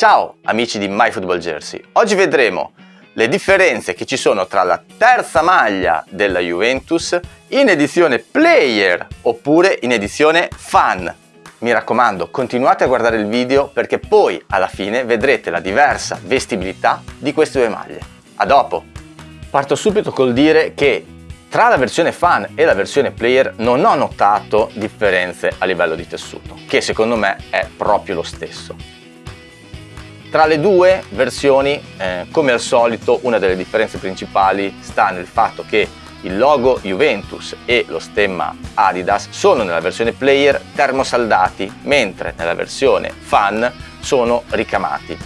Ciao amici di MyFootballJersey, oggi vedremo le differenze che ci sono tra la terza maglia della Juventus in edizione Player oppure in edizione Fan. Mi raccomando, continuate a guardare il video perché poi alla fine vedrete la diversa vestibilità di queste due maglie. A dopo! Parto subito col dire che tra la versione fan e la versione player non ho notato differenze a livello di tessuto, che secondo me è proprio lo stesso. Tra le due versioni, eh, come al solito, una delle differenze principali sta nel fatto che il logo Juventus e lo stemma Adidas sono nella versione player termosaldati, mentre nella versione fan sono ricamati.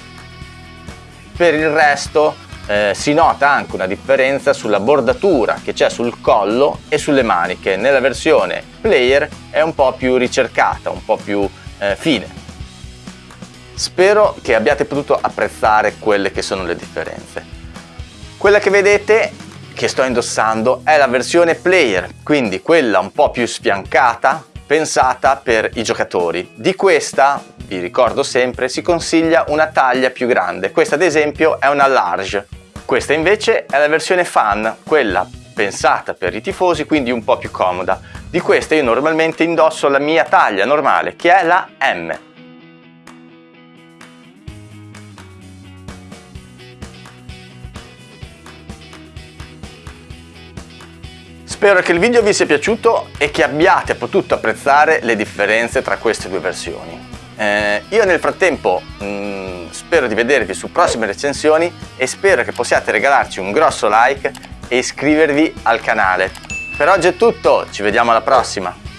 Per il resto eh, si nota anche una differenza sulla bordatura che c'è sul collo e sulle maniche. Nella versione player è un po' più ricercata, un po' più eh, fine. Spero che abbiate potuto apprezzare quelle che sono le differenze. Quella che vedete che sto indossando è la versione player, quindi quella un po' più sfiancata, pensata per i giocatori. Di questa, vi ricordo sempre, si consiglia una taglia più grande. Questa ad esempio è una large. Questa invece è la versione fan, quella pensata per i tifosi, quindi un po' più comoda. Di questa io normalmente indosso la mia taglia normale, che è la M. Spero che il video vi sia piaciuto e che abbiate potuto apprezzare le differenze tra queste due versioni. Eh, io nel frattempo mh, mm, spero di vedervi su prossime recensioni e spero che possiate regalarci un grosso like e iscrivervi al canale. Per oggi è tutto, ci vediamo alla prossima!